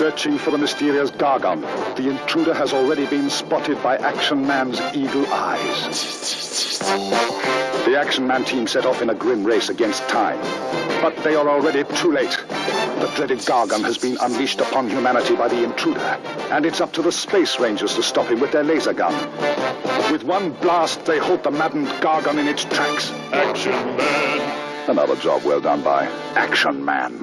searching for the mysterious Gargon. The intruder has already been spotted by Action Man's eagle eyes. The Action Man team set off in a grim race against time. But they are already too late. The dreaded Gargon has been unleashed upon humanity by the intruder, and it's up to the Space Rangers to stop him with their laser gun. With one blast, they halt the maddened Gargon in its tracks. Action Man. Another job well done by Action Man.